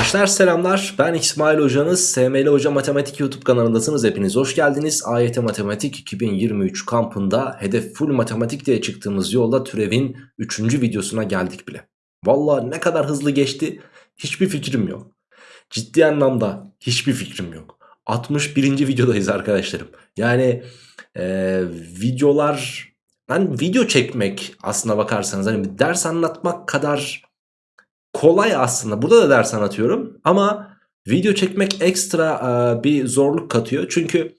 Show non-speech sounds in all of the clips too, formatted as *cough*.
Arkadaşlar selamlar. Ben İsmail hocanız. SML Hoca Matematik YouTube kanalındasınız. Hepiniz hoş geldiniz. AYT Matematik 2023 kampında hedef full matematik diye çıktığımız yolda türevin 3. videosuna geldik bile. Valla ne kadar hızlı geçti hiçbir fikrim yok. Ciddi anlamda hiçbir fikrim yok. 61. videodayız arkadaşlarım. Yani e, videolar ben video çekmek aslına bakarsanız hani ders anlatmak kadar kolay aslında. Burada da ders anlatıyorum ama video çekmek ekstra e, bir zorluk katıyor. Çünkü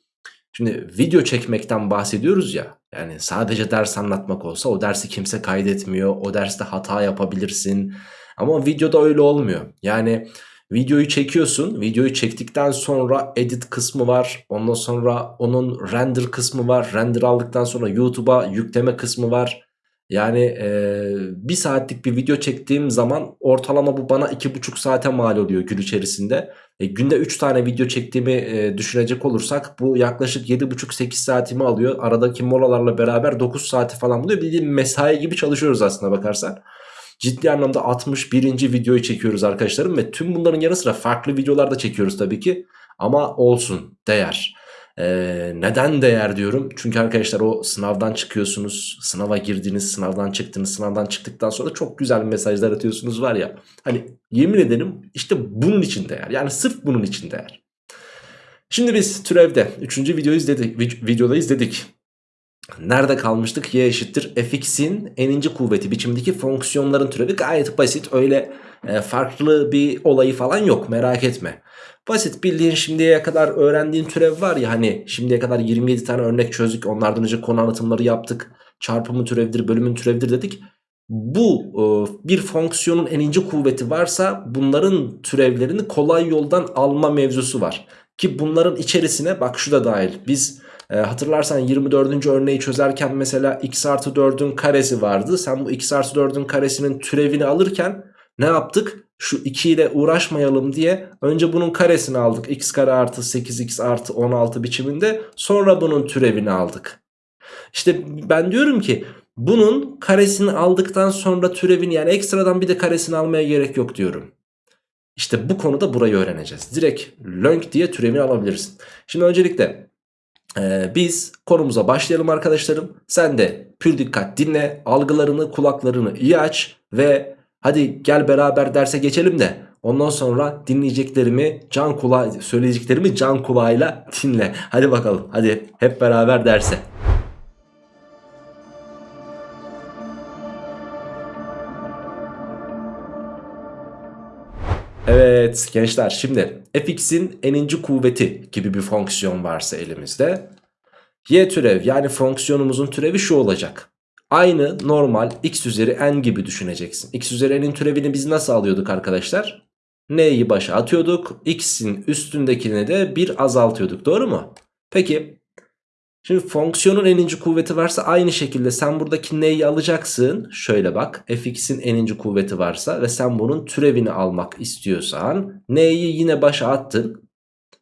şimdi video çekmekten bahsediyoruz ya. Yani sadece ders anlatmak olsa o dersi kimse kaydetmiyor. O derste hata yapabilirsin. Ama videoda öyle olmuyor. Yani videoyu çekiyorsun. Videoyu çektikten sonra edit kısmı var. Ondan sonra onun render kısmı var. Render aldıktan sonra YouTube'a yükleme kısmı var. Yani e, bir saatlik bir video çektiğim zaman ortalama bu bana iki buçuk saate mal oluyor gün içerisinde. E, günde 3 tane video çektiğimi e, düşünecek olursak bu yaklaşık 7,5-8 saatimi alıyor. Aradaki molalarla beraber 9 saati falan buluyor. Bildiğin mesai gibi çalışıyoruz aslında bakarsan. Ciddi anlamda 61. videoyu çekiyoruz arkadaşlarım ve tüm bunların yanı sıra farklı videolar da çekiyoruz tabii ki. Ama olsun değer. Ee, neden değer diyorum? Çünkü arkadaşlar o sınavdan çıkıyorsunuz, sınava girdiniz, sınavdan çıktınız, sınavdan çıktıktan sonra çok güzel mesajlar atıyorsunuz var ya. Hani yemin ederim işte bunun için değer. Yani sırf bunun için değer. Şimdi biz türevde 3. videoyu izledik, videoda izledik. Nerede kalmıştık? Y eşittir fx'in eninci kuvveti biçimdeki fonksiyonların türevi gayet basit. Öyle e, farklı bir olayı falan yok merak etme. Basit bildiğin şimdiye kadar öğrendiğin türev var ya hani şimdiye kadar 27 tane örnek çözdük. Onlardan önce konu anlatımları yaptık. Çarpımın türevidir, bölümün türevidir dedik. Bu e, bir fonksiyonun eninci kuvveti varsa bunların türevlerini kolay yoldan alma mevzusu var. Ki bunların içerisine bak şu da dahil. Biz e, hatırlarsan 24. örneği çözerken mesela x artı 4'ün karesi vardı. Sen bu x artı 4'ün karesinin türevini alırken ne yaptık? Şu 2 ile uğraşmayalım diye önce bunun karesini aldık. x kare artı 8x artı 16 biçiminde. Sonra bunun türevini aldık. İşte ben diyorum ki bunun karesini aldıktan sonra türevini yani ekstradan bir de karesini almaya gerek yok diyorum. İşte bu konuda burayı öğreneceğiz. Direkt lönk diye türevini alabilirsin. Şimdi öncelikle ee, biz konumuza başlayalım arkadaşlarım. Sen de pür dikkat dinle, algılarını, kulaklarını iyi aç ve hadi gel beraber derse geçelim de ondan sonra dinleyeceklerimi can kulağı, söyleyeceklerimi can kulağıyla dinle. Hadi bakalım, hadi hep beraber derse. Evet gençler şimdi fx'in eninci kuvveti gibi bir fonksiyon varsa elimizde y türev yani fonksiyonumuzun türevi şu olacak. Aynı normal x üzeri n gibi düşüneceksin. x üzeri n'in türevini biz nasıl alıyorduk arkadaşlar? n'yi başa atıyorduk. x'in üstündekine de bir azaltıyorduk doğru mu? Peki Şimdi fonksiyonun eninci kuvveti varsa aynı şekilde sen buradaki n'yi alacaksın. Şöyle bak fx'in eninci kuvveti varsa ve sen bunun türevini almak istiyorsan n'yi yine başa attın.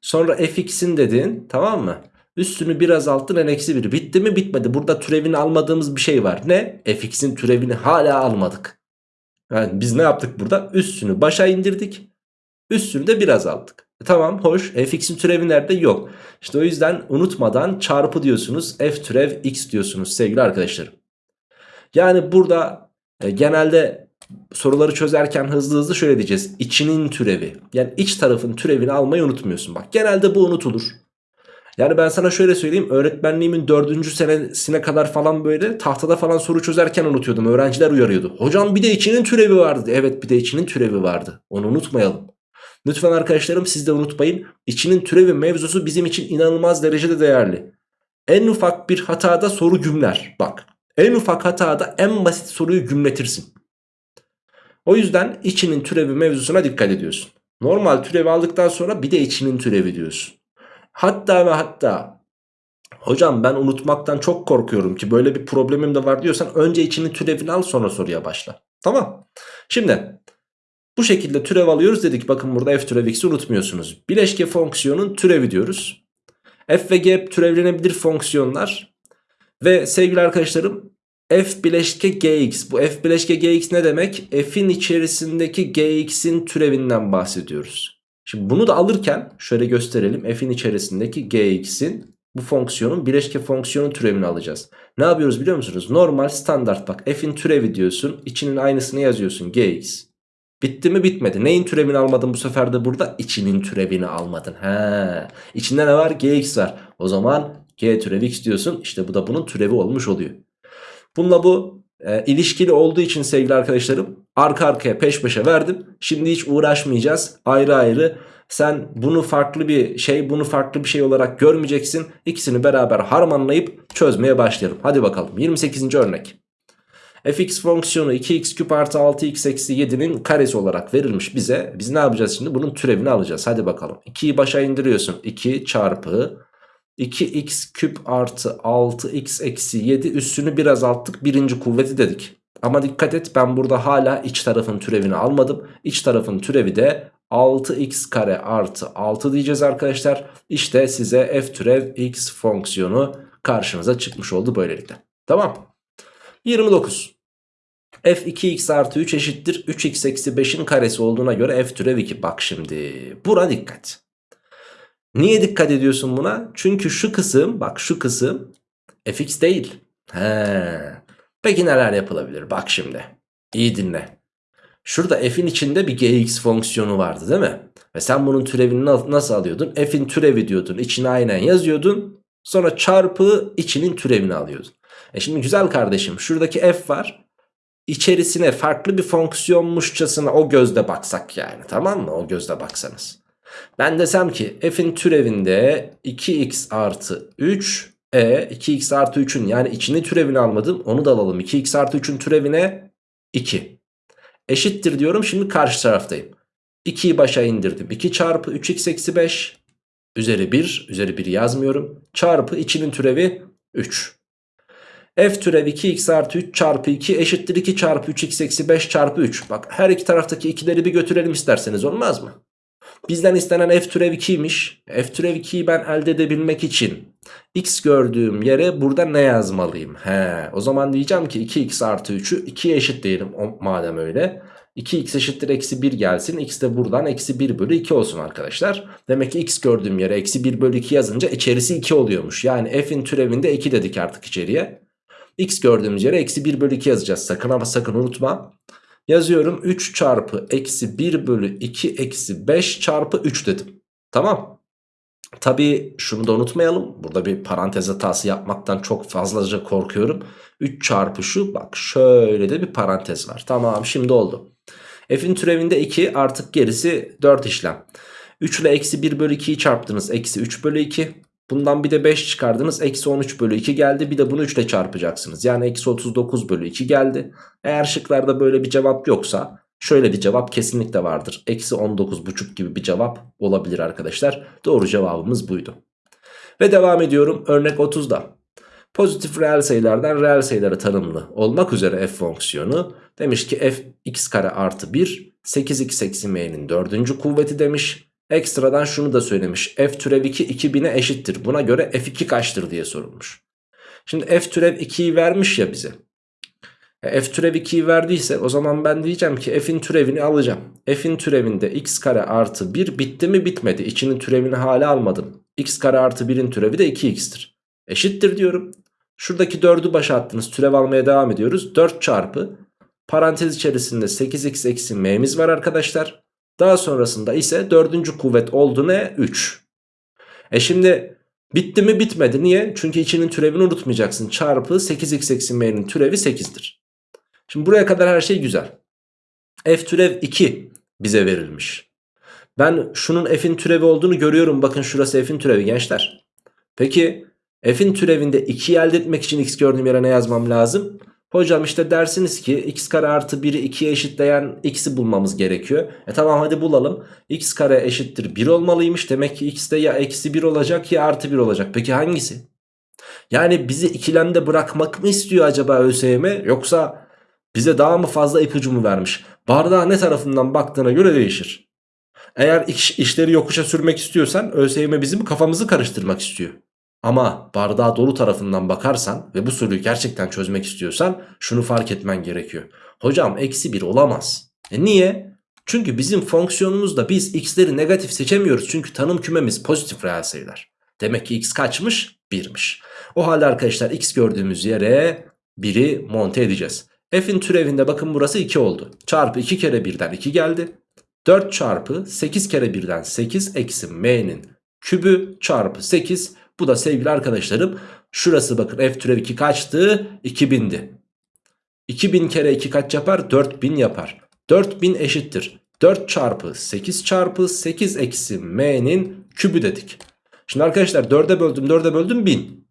Sonra fx'in dedin tamam mı? Üstünü biraz azalttın n eksi 1 bitti mi bitmedi. Burada türevini almadığımız bir şey var. Ne? fx'in türevini hala almadık. Yani biz ne yaptık burada? Üstünü başa indirdik. Üstünü de biraz aldık. E tamam hoş fx'in türevi nerede? Yok. İşte o yüzden unutmadan çarpı diyorsunuz. F türev x diyorsunuz sevgili arkadaşlarım. Yani burada e, genelde soruları çözerken hızlı hızlı şöyle diyeceğiz. İçinin türevi. Yani iç tarafın türevini almayı unutmuyorsun. Bak genelde bu unutulur. Yani ben sana şöyle söyleyeyim öğretmenliğimin dördüncü senesine kadar falan böyle tahtada falan soru çözerken unutuyordum. Öğrenciler uyarıyordu. Hocam bir de içinin türevi vardı. Evet bir de içinin türevi vardı. Onu unutmayalım. Lütfen arkadaşlarım siz de unutmayın. İçinin türevi mevzusu bizim için inanılmaz derecede değerli. En ufak bir hatada soru gümler. Bak en ufak hatada en basit soruyu gümletirsin. O yüzden içinin türevi mevzusuna dikkat ediyorsun. Normal türevi aldıktan sonra bir de içinin türevi diyorsun. Hatta ve hatta hocam ben unutmaktan çok korkuyorum ki böyle bir problemim de var diyorsan önce içinin türevini al sonra soruya başla. Tamam. Şimdi bu şekilde türev alıyoruz dedik. Bakın burada f türev x'i unutmuyorsunuz. Bileşke fonksiyonun türevi diyoruz. f ve g türevlenebilir fonksiyonlar. Ve sevgili arkadaşlarım f bileşke gx. Bu f bileşke gx ne demek? f'in içerisindeki gx'in türevinden bahsediyoruz. Şimdi bunu da alırken şöyle gösterelim. f'in içerisindeki gx'in bu fonksiyonun bileşke fonksiyonun türevini alacağız. Ne yapıyoruz biliyor musunuz? Normal standart bak f'in türevi diyorsun. içinin aynısını yazıyorsun gx. Bitti mi bitmedi. Neyin türevini almadın bu sefer de burada? İçinin türevini almadın. He. İçinde ne var? gx var. O zaman g türevi x diyorsun. İşte bu da bunun türevi olmuş oluyor. Bununla bu e, ilişkili olduğu için sevgili arkadaşlarım arka arkaya peş peşe verdim. Şimdi hiç uğraşmayacağız. Ayrı ayrı sen bunu farklı bir şey bunu farklı bir şey olarak görmeyeceksin. İkisini beraber harmanlayıp çözmeye başlayalım. Hadi bakalım 28. örnek. Fx fonksiyonu 2x küp artı 6x eksi 7'nin karesi olarak verilmiş bize. Biz ne yapacağız şimdi? Bunun türevini alacağız. Hadi bakalım. 2'yi başa indiriyorsun. 2 çarpı 2x küp artı 6x eksi 7 üssünü biraz azalttık. Birinci kuvveti dedik. Ama dikkat et ben burada hala iç tarafın türevini almadım. İç tarafın türevi de 6x kare artı 6 diyeceğiz arkadaşlar. İşte size f türev x fonksiyonu karşınıza çıkmış oldu böylelikle. Tamam. 29. f 2x artı 3 eşittir 3x eksi 5'in karesi olduğuna göre f türev 2. Bak şimdi buna dikkat. Niye dikkat ediyorsun buna? Çünkü şu kısım bak şu kısım fx değil. He. Peki neler yapılabilir? Bak şimdi. İyi dinle. Şurada f'in içinde bir gx fonksiyonu vardı değil mi? Ve sen bunun türevini nasıl alıyordun? f'in türevi diyordun. İçine aynen yazıyordun. Sonra çarpı içinin türevini alıyordun. E şimdi güzel kardeşim şuradaki f var. İçerisine farklı bir fonksiyonmuşçasına o gözle baksak yani tamam mı? O gözle baksanız. Ben desem ki f'in türevinde 2x artı 3 e 2x artı 3'ün yani içini türevini almadım onu da alalım. 2x artı 3'ün türevine 2 eşittir diyorum şimdi karşı taraftayım. 2'yi başa indirdim. 2 çarpı 3x eksi 5 üzeri 1 üzeri 1 yazmıyorum. Çarpı içinin türevi 3. F türev 2x artı 3 çarpı 2 eşittir 2 çarpı 3x eksi 5 çarpı 3. Bak her iki taraftaki ikileri bir götürelim isterseniz olmaz mı? Bizden istenen f türev 2'ymiş. F türev 2'yi ben elde edebilmek için x gördüğüm yere burada ne yazmalıyım? He, o zaman diyeceğim ki 2x artı 3'ü 2'ye eşit diyelim madem öyle. 2x eşittir eksi 1 gelsin. X de buradan eksi 1 bölü 2 olsun arkadaşlar. Demek ki x gördüğüm yere eksi 1 bölü 2 yazınca içerisi 2 oluyormuş. Yani f'in türevinde 2 dedik artık içeriye. X gördüğümüz yere eksi 1 bölü 2 yazacağız. Sakın ama sakın unutma. Yazıyorum 3 çarpı eksi 1 bölü 2 eksi 5 çarpı 3 dedim. Tamam. Tabi şunu da unutmayalım. Burada bir parantez hatası yapmaktan çok fazlaca korkuyorum. 3 çarpı şu bak şöyle de bir parantez var. Tamam şimdi oldu. F'in türevinde 2 artık gerisi 4 işlem. 3 ile eksi 1 bölü 2'yi çarptınız. Eksi 3 bölü 2. Bundan bir de 5 çıkardınız. Eksi 13 bölü 2 geldi. Bir de bunu 3 ile çarpacaksınız. Yani eksi 39 bölü 2 geldi. Eğer şıklarda böyle bir cevap yoksa şöyle bir cevap kesinlikle vardır. Eksi 19,5 gibi bir cevap olabilir arkadaşlar. Doğru cevabımız buydu. Ve devam ediyorum örnek 30'da. Pozitif reel sayılardan reel sayılara tanımlı olmak üzere f fonksiyonu demiş ki f x kare artı 1 8x eksi m'nin dördüncü kuvveti demiş. Ekstradan şunu da söylemiş. F türev 2 2000'e eşittir. Buna göre F2 kaçtır diye sorulmuş. Şimdi F türev 2'yi vermiş ya bize. E, F türev 2'yi verdiyse o zaman ben diyeceğim ki F'in türevini alacağım. F'in türevinde x kare artı 1 bitti mi bitmedi. İçinin türevini hala almadım. x kare artı 1'in türevi de 2x'tir. Eşittir diyorum. Şuradaki 4'ü başa attınız. Türev almaya devam ediyoruz. 4 çarpı parantez içerisinde 8x eksi m'miz var arkadaşlar. Daha sonrasında ise dördüncü kuvvet oldu ne? 3. E şimdi bitti mi bitmedi. Niye? Çünkü içinin türevini unutmayacaksın. Çarpı 8x eksi m'nin türevi 8'dir. Şimdi buraya kadar her şey güzel. F türev 2 bize verilmiş. Ben şunun f'in türevi olduğunu görüyorum. Bakın şurası f'in türevi gençler. Peki f'in türevinde 2'yi elde etmek için x gördüğüm yere ne yazmam lazım? Hocam işte dersiniz ki x kare artı 1'i 2'ye eşitleyen x'i bulmamız gerekiyor. E tamam hadi bulalım. x kare eşittir 1 olmalıymış. Demek ki x de ya eksi 1 olacak ya artı 1 olacak. Peki hangisi? Yani bizi ikilemde bırakmak mı istiyor acaba ÖSYM yoksa bize daha mı fazla ipucu mu vermiş? Bardağa ne tarafından baktığına göre değişir. Eğer iş, işleri yokuşa sürmek istiyorsan ÖSYM bizim kafamızı karıştırmak istiyor. Ama bardağı dolu tarafından bakarsan ve bu soruyu gerçekten çözmek istiyorsan şunu fark etmen gerekiyor. Hocam eksi 1 olamaz. E niye? Çünkü bizim fonksiyonumuzda biz x'leri negatif seçemiyoruz. Çünkü tanım kümemiz pozitif reel sayılar. Demek ki x kaçmış? 1'miş. O halde arkadaşlar x gördüğümüz yere 1'i monte edeceğiz. F'in türevinde bakın burası 2 oldu. Çarpı 2 kere 1'den 2 geldi. 4 çarpı 8 kere 1'den 8 eksi m'nin kübü çarpı 8. Bu da sevgili arkadaşlarım şurası bakın f türev 2 kaçtı? 2000'di. 2000 kere 2 kaç yapar? 4000 yapar. 4000 eşittir. 4 çarpı 8 çarpı 8 eksi m'nin kübü dedik. Şimdi arkadaşlar 4'e böldüm 4'e böldüm 1000.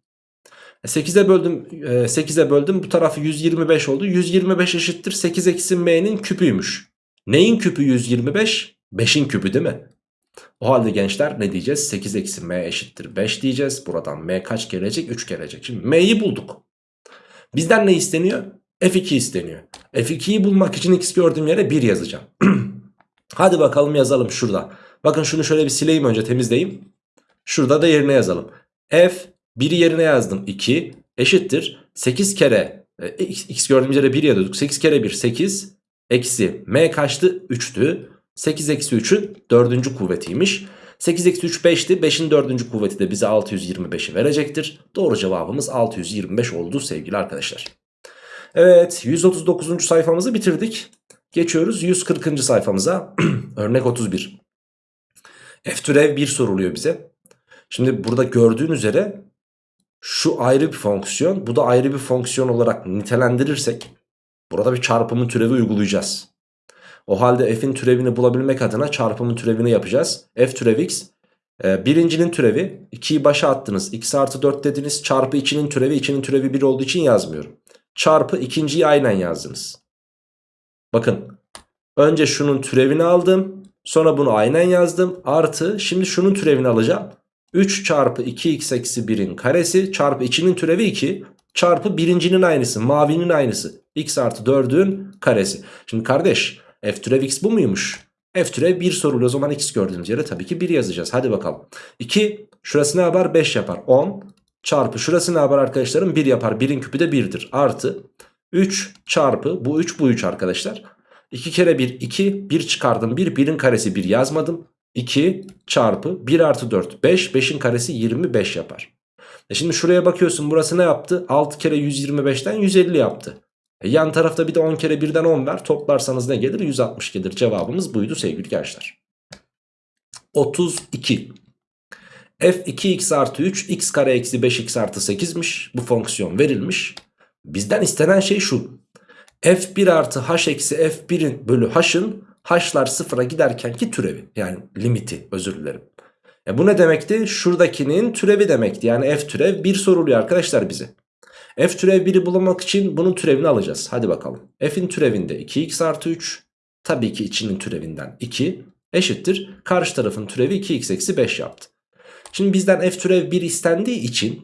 8'e böldüm 8'e böldüm bu tarafı 125 oldu. 125 eşittir 8 eksi m'nin küpüymüş. Neyin küpü 125? 5'in küpü değil mi? O halde gençler ne diyeceğiz? 8 eksi m eşittir 5 diyeceğiz. Buradan m kaç gelecek? 3 gelecek. Şimdi m'yi bulduk. Bizden ne isteniyor? F2 isteniyor. F2'yi bulmak için x gördüğüm yere 1 yazacağım. *clears throat* Hadi bakalım yazalım şurada. Bakın şunu şöyle bir sileyim önce temizleyeyim. Şurada da yerine yazalım. F 1'i yerine yazdım 2 eşittir 8 kere e, x, x gördüğümüz yere 1 yazıyorduk. 8 kere 1 8 eksi m kaçtı 3'tü. 8 eksi 3'ün 4. kuvvetiymiş. 8 eksi 3 5'ti. 5'in 4. kuvveti de bize 625'i verecektir. Doğru cevabımız 625 oldu sevgili arkadaşlar. Evet 139. sayfamızı bitirdik. Geçiyoruz 140. sayfamıza. *clears throat* Örnek 31. F türev 1 soruluyor bize. Şimdi burada gördüğün üzere şu ayrı bir fonksiyon bu da ayrı bir fonksiyon olarak nitelendirirsek burada bir çarpımın türevi uygulayacağız. O halde f'in türevini bulabilmek adına çarpımın türevini yapacağız. f türev x e, birincinin türevi 2'yi başa attınız x artı 4 dediniz çarpı 2'nin türevi 2'nin türevi 1 olduğu için yazmıyorum. Çarpı ikinciyi aynen yazdınız. Bakın önce şunun türevini aldım sonra bunu aynen yazdım artı şimdi şunun türevini alacağım. 3 çarpı 2x eksi 1'in karesi çarpı 2'nin türevi 2 çarpı birincinin aynısı mavinin aynısı x artı 4'ün karesi. Şimdi kardeş f türev x bu muymuş? f türev 1 sorulu o zaman x gördüğümüz yere tabii ki 1 yazacağız. Hadi bakalım. 2 şurası ne yapar? 5 yapar. 10 çarpı şurası ne yapar arkadaşlarım? 1 yapar. 1'in küpü de 1'dir. Artı 3 çarpı bu 3 bu 3 arkadaşlar. 2 kere 1 2 1 çıkardım 1 1'in karesi 1 yazmadım. 2 çarpı 1 artı 4 5 5'in karesi 25 yapar. E şimdi şuraya bakıyorsun burası ne yaptı? 6 kere 125'ten 150 yaptı. E yan tarafta bir de 10 kere 1'den 10 ver. Toplarsanız ne gelir? 160 gelir. Cevabımız buydu sevgili gençler. 32. F 2x artı 3 x kare eksi 5x artı 8'miş. Bu fonksiyon verilmiş. Bizden istenen şey şu. F1 artı h eksi f1'in bölü h'ın h'lar sıfıra giderkenki türevi. Yani limiti özür dilerim. E bu ne demekti? Şuradakinin türevi demekti. Yani f türev 1 soruluyor arkadaşlar bize. F türev 1'i bulmak için bunun türevini alacağız. Hadi bakalım. F'in türevinde 2x artı 3. Tabii ki içinin türevinden 2 eşittir. Karşı tarafın türevi 2x eksi 5 yaptı. Şimdi bizden f türev 1 istendiği için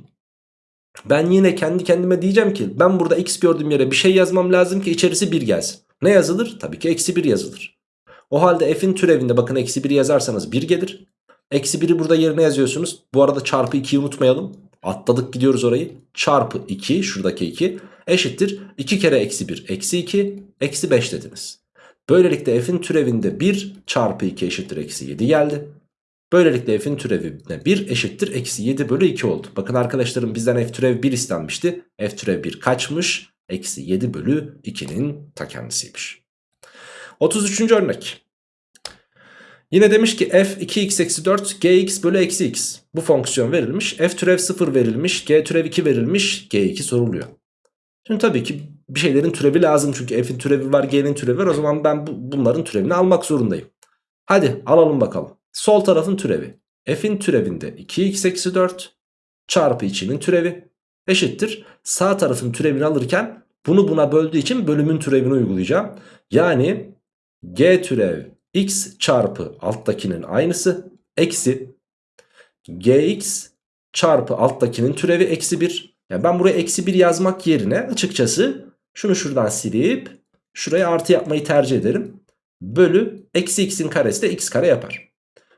ben yine kendi kendime diyeceğim ki ben burada x gördüğüm yere bir şey yazmam lazım ki içerisi 1 gelsin. Ne yazılır? Tabii ki eksi 1 yazılır. O halde f'in türevinde bakın eksi 1 yazarsanız 1 gelir. Eksi 1'i burada yerine yazıyorsunuz. Bu arada çarpı 2'yi unutmayalım. Atladık gidiyoruz orayı. Çarpı 2 şuradaki 2 eşittir. 2 kere eksi 1 eksi 2 eksi 5 dediniz. Böylelikle f'in türevinde 1 çarpı 2 eşittir eksi 7 geldi. Böylelikle f'in türevine 1 eşittir eksi 7 bölü 2 oldu. Bakın arkadaşlarım bizden f türev 1 istenmişti. f türev 1 kaçmış? Eksi 7 bölü 2'nin ta kendisiymiş. 33. örnek. Yine demiş ki f 2x eksi 4 gx bölü eksi x. Bu fonksiyon verilmiş. F türev 0 verilmiş. G türev 2 verilmiş. G2 soruluyor. Şimdi tabii ki bir şeylerin türevi lazım. Çünkü f'in türevi var g'nin türevi var. O zaman ben bu, bunların türevini almak zorundayım. Hadi alalım bakalım. Sol tarafın türevi. F'in türevinde 2x eksi 4 çarpı içinin türevi eşittir. Sağ tarafın türevini alırken bunu buna böldüğü için bölümün türevini uygulayacağım. Yani g türev x çarpı alttakinin aynısı eksi gx çarpı alttakinin türevi eksi 1. Yani ben buraya eksi 1 yazmak yerine açıkçası şunu şuradan silip şuraya artı yapmayı tercih ederim. Bölü eksi x'in karesi de x kare yapar.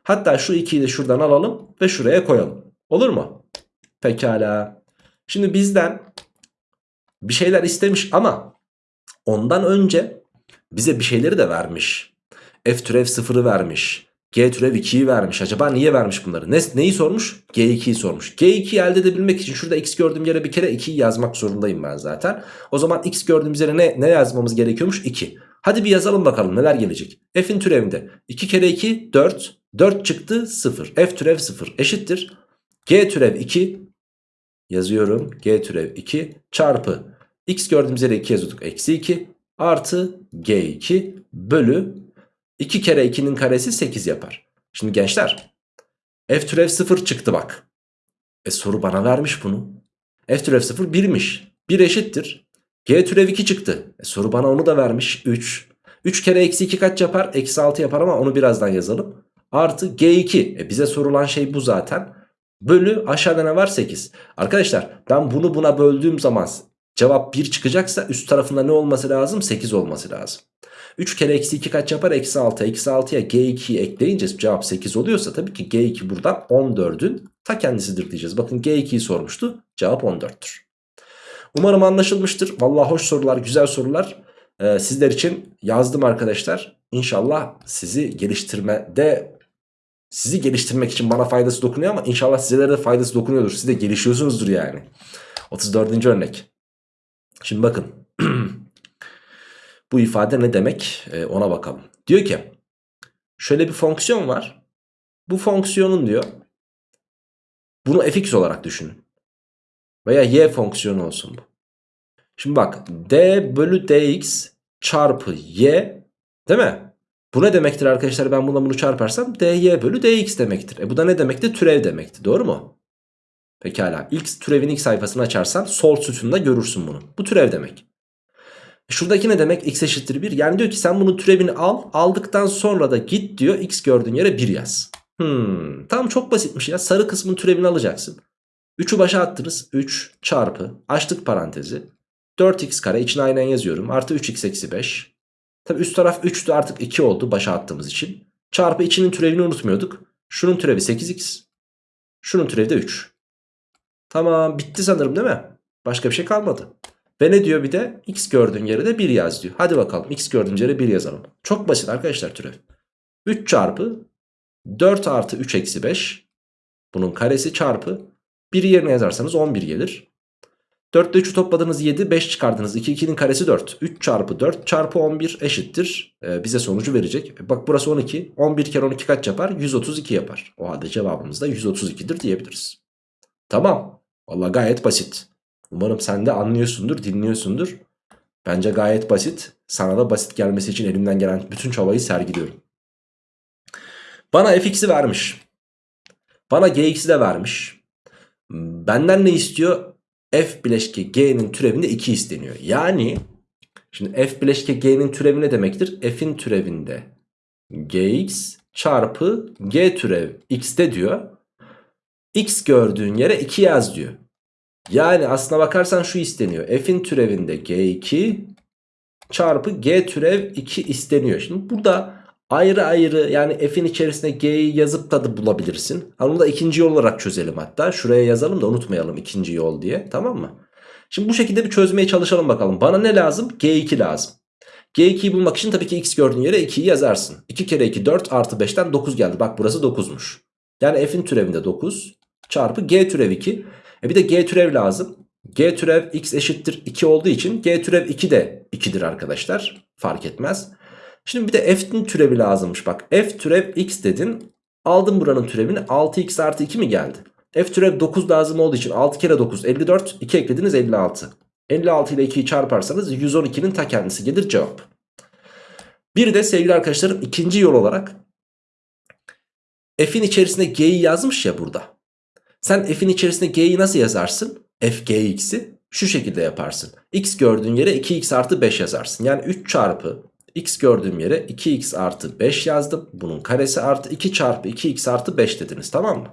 Hatta şu 2'yi de şuradan alalım ve şuraya koyalım. Olur mu? Pekala. Şimdi bizden bir şeyler istemiş ama ondan önce bize bir şeyleri de vermiş. F türev 0'ı vermiş. G türev 2'yi vermiş. Acaba niye vermiş bunları? Ne, neyi sormuş? G2'yi sormuş. G2'yi elde edebilmek için şurada x gördüğüm yere bir kere 2'yi yazmak zorundayım ben zaten. O zaman x gördüğümüz yere ne, ne yazmamız gerekiyormuş? 2. Hadi bir yazalım bakalım neler gelecek. F'in türevinde 2 kere 2 4. 4 çıktı 0. F türev 0 eşittir. G türev 2 yazıyorum. G türev 2 çarpı x gördüğümüz yere 2 yazıyorduk. Eksi 2 artı G2 bölü 2 kere 2'nin karesi 8 yapar. Şimdi gençler f türev 0 çıktı bak. E soru bana vermiş bunu. f türev 0 1'miş. 1 eşittir. g türev 2 çıktı. E soru bana onu da vermiş 3. 3 kere eksi 2 kaç yapar? Eksi 6 yapar ama onu birazdan yazalım. Artı g2. E bize sorulan şey bu zaten. Bölü aşağıda ne var? 8. Arkadaşlar ben bunu buna böldüğüm zaman cevap 1 çıkacaksa üst tarafında ne olması lazım? 8 olması lazım. 3 kere eksi 2 kaç yapar? Eksi 6. Eksi 6'ya G2'yi ekleyince cevap 8 oluyorsa tabii ki G2 buradan 14'ün ta kendisidir diyeceğiz. Bakın G2'yi sormuştu. Cevap 14'tür. Umarım anlaşılmıştır. Vallahi hoş sorular, güzel sorular. Ee, sizler için yazdım arkadaşlar. İnşallah sizi geliştirmede sizi geliştirmek için bana faydası dokunuyor ama inşallah sizlere de faydası dokunuyordur. Siz de gelişiyorsunuzdur yani. 34. örnek. Şimdi bakın. Bu ifade ne demek ee, ona bakalım. Diyor ki şöyle bir fonksiyon var. Bu fonksiyonun diyor bunu fx olarak düşünün. Veya y fonksiyonu olsun bu. Şimdi bak d bölü dx çarpı y değil mi? Bu ne demektir arkadaşlar ben bununla bunu çarparsam dy bölü dx demektir. E bu da ne demekti? Türev demekti doğru mu? Pekala ilk türevin ilk sayfasını açarsan sol sütunda görürsün bunu. Bu türev demek. Şuradaki ne demek? X eşittir 1. Yani diyor ki sen bunun türevini al. Aldıktan sonra da git diyor. X gördüğün yere 1 yaz. Hmm, tamam çok basitmiş ya. Sarı kısmın türevini alacaksın. 3'ü başa attınız. 3 çarpı. Açtık parantezi. 4x kare içine aynen yazıyorum. Artı 3x eksi 5. Tabi üst taraf 3'tü artık 2 oldu başa attığımız için. Çarpı içinin türevini unutmuyorduk. Şunun türevi 8x. Şunun türevi de 3. Tamam bitti sanırım değil mi? Başka bir şey kalmadı. Ve ne diyor bir de? X gördüğün yere de 1 yaz diyor. Hadi bakalım x gördüğün yere 1 yazalım. Çok basit arkadaşlar türev. 3 çarpı 4 artı 3 eksi 5. Bunun karesi çarpı 1 yerine yazarsanız 11 gelir. 4 ile 3'ü topladınız 7 5 çıkardınız 2 2'nin karesi 4 3 çarpı 4 çarpı 11 eşittir ee, bize sonucu verecek bak burası 12 11 kere 12 kaç yapar 132 yapar o halde cevabımız da 132'dir diyebiliriz tamam valla gayet basit Umarım sen de anlıyorsundur, dinliyorsundur. Bence gayet basit. Sana da basit gelmesi için elimden gelen bütün çabayı sergiliyorum. Bana fx'i vermiş. Bana gx'i de vermiş. Benden ne istiyor? f bileşke g'nin türevinde 2 isteniyor. Yani şimdi f bileşke g'nin türevi ne demektir? f'in türevinde gx çarpı g türev x'te diyor. x gördüğün yere 2 yaz diyor. Yani aslına bakarsan şu isteniyor. F'in türevinde G2 çarpı G türev 2 isteniyor. Şimdi burada ayrı ayrı yani F'in içerisine G'yi yazıp da, bulabilirsin. Onu da ikinci yol olarak çözelim hatta. Şuraya yazalım da unutmayalım ikinci yol diye tamam mı? Şimdi bu şekilde bir çözmeye çalışalım bakalım. Bana ne lazım? G2 lazım. G2'yi bulmak için tabii ki x gördüğün yere 2'yi yazarsın. 2 kere 2 4 artı 5'ten 9 geldi. Bak burası 9'muş. Yani f'in türevinde 9 çarpı g türev 2. E bir de g türev lazım. G türev x eşittir 2 olduğu için G türev 2 de 2'dir arkadaşlar. Fark etmez. Şimdi bir de f'nin türevi lazımmış. Bak f türev x dedin. Aldım buranın türevini 6x artı 2 mi geldi? F türev 9 lazım olduğu için 6 kere 9 54 2 eklediniz 56. 56 ile 2'yi çarparsanız 112'nin ta kendisi gelir cevap. Bir de sevgili arkadaşlarım ikinci yol olarak f'in içerisinde g'yi yazmış ya burada. Sen f'in içerisinde g'yi nasıl yazarsın? f gx'i şu şekilde yaparsın. x gördüğün yere 2x artı 5 yazarsın. Yani 3 çarpı x gördüğüm yere 2x artı 5 yazdım. Bunun karesi artı 2 çarpı 2x artı 5 dediniz tamam mı?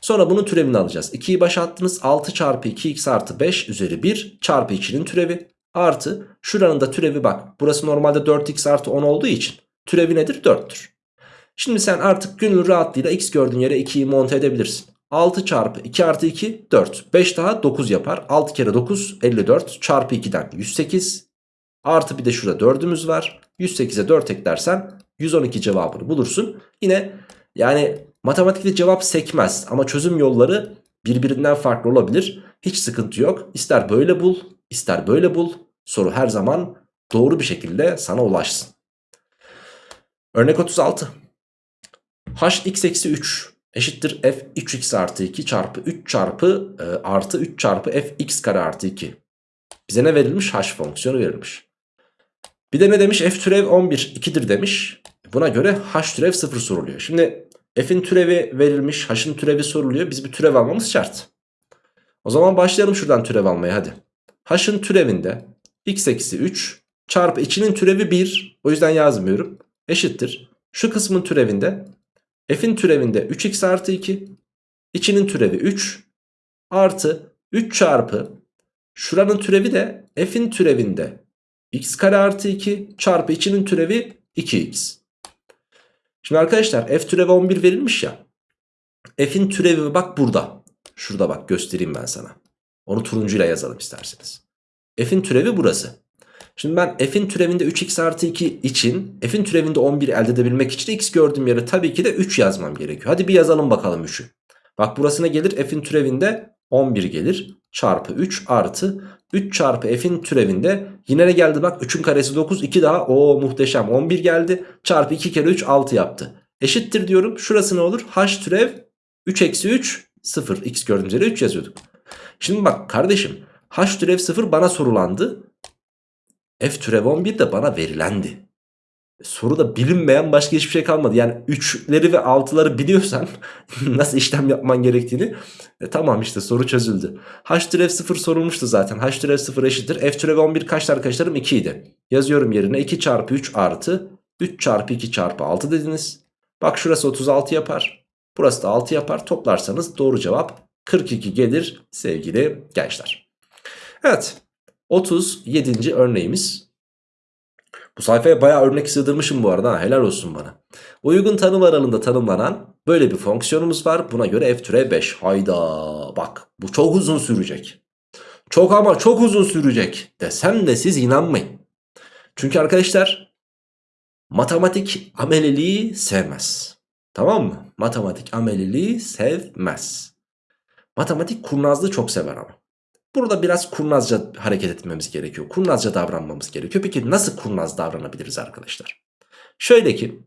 Sonra bunun türevini alacağız. 2'yi başa attınız 6 çarpı 2x artı 5 üzeri 1 çarpı 2'nin türevi. Artı şuranın da türevi bak. Burası normalde 4x artı 10 olduğu için türevi nedir? 4'tür. Şimdi sen artık gönül rahatlığıyla x gördüğün yere 2'yi monte edebilirsin. 6 çarpı 2 artı 2 4. 5 daha 9 yapar. 6 kere 9 54 çarpı 2'den 108. Artı bir de şurada 4'ümüz var. 108'e 4 eklersen 112 cevabını bulursun. Yine yani matematikte cevap sekmez ama çözüm yolları birbirinden farklı olabilir. Hiç sıkıntı yok. İster böyle bul ister böyle bul. Soru her zaman doğru bir şekilde sana ulaşsın. Örnek 36. hx eksi 3 eşittir f 3x artı 2 çarpı 3 çarpı e, artı 3 çarpı f x kare artı 2. Bize ne verilmiş? h fonksiyonu verilmiş. Bir de ne demiş? f türev 11 2'dir demiş. Buna göre h türev 0 soruluyor. Şimdi f'in türevi verilmiş, h'ın türevi soruluyor. Biz bir türev almamız şart. O zaman başlayalım şuradan türev almaya hadi. h'ın türevinde x eksi 3 çarpı içinin türevi 1. O yüzden yazmıyorum. Eşittir. Şu kısmın türevinde f'in türevinde 3x artı 2 içinin türevi 3 artı 3 çarpı şuranın türevi de f'in türevinde x kare artı 2 çarpı içinin türevi 2x. Şimdi arkadaşlar f türevi 11 verilmiş ya. F'in türevi bak burada. Şurada bak göstereyim ben sana. Onu turuncuyla yazalım isterseniz. F'in türevi burası. Şimdi ben f'in türevinde 3x artı 2 için f'in türevinde 11 elde edebilmek için x gördüğüm yere tabii ki de 3 yazmam gerekiyor. Hadi bir yazalım bakalım 3'ü. Bak burası ne gelir? F'in türevinde 11 gelir. Çarpı 3 artı 3 çarpı f'in türevinde yine ne geldi bak 3'ün karesi 9 2 daha o muhteşem 11 geldi. Çarpı 2 kere 3 6 yaptı. Eşittir diyorum. Şurası ne olur? h türev 3 eksi 3 0. x gördüğümüz yere 3 yazıyorduk. Şimdi bak kardeşim h türev 0 bana sorulandı. F türev 11 de bana verilendi. Soruda bilinmeyen başka hiçbir şey kalmadı. Yani 3'leri ve 6'ları biliyorsan *laughs* nasıl işlem yapman gerektiğini e, tamam işte soru çözüldü. H türev 0 sorulmuştu zaten. H türev 0 eşittir. F türev 11 kaçtı arkadaşlarım? 2 idi. Yazıyorum yerine 2 çarpı 3 artı 3 çarpı 2 çarpı 6 dediniz. Bak şurası 36 yapar. Burası da 6 yapar. Toplarsanız doğru cevap 42 gelir sevgili gençler. Evet 37. örneğimiz. Bu sayfaya bayağı örnek sığdırmışım bu arada. Helal olsun bana. Uygun tanım aralığında tanımlanan böyle bir fonksiyonumuz var. Buna göre f türe 5. Hayda bak bu çok uzun sürecek. Çok ama çok uzun sürecek desem de siz inanmayın. Çünkü arkadaşlar matematik ameliliği sevmez. Tamam mı? Matematik ameliliği sevmez. Matematik kurnazlığı çok sever ama. Burada biraz kurnazca hareket etmemiz gerekiyor. Kurnazca davranmamız gerekiyor. Peki nasıl kurnaz davranabiliriz arkadaşlar? Şöyle ki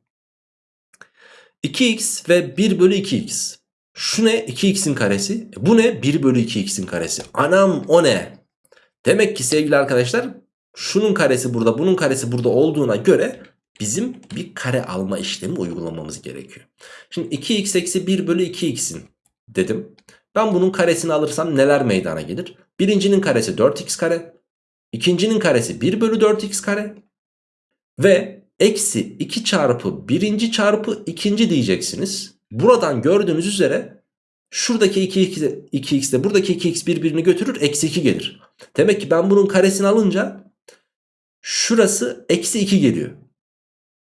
2x ve 1 bölü 2x. Şu ne? 2x'in karesi. E, bu ne? 1 bölü 2x'in karesi. Anam o ne? Demek ki sevgili arkadaşlar şunun karesi burada bunun karesi burada olduğuna göre bizim bir kare alma işlemi uygulamamız gerekiyor. Şimdi 2x eksi 1 bölü 2x'in dedim. Ben bunun karesini alırsam neler meydana gelir? Birincinin karesi 4x kare. ikincinin karesi 1 bölü 4x kare. Ve eksi 2 çarpı birinci çarpı ikinci diyeceksiniz. Buradan gördüğünüz üzere şuradaki 2x, 2x de buradaki 2x birbirini götürür eksi 2 gelir. Demek ki ben bunun karesini alınca şurası eksi 2 geliyor.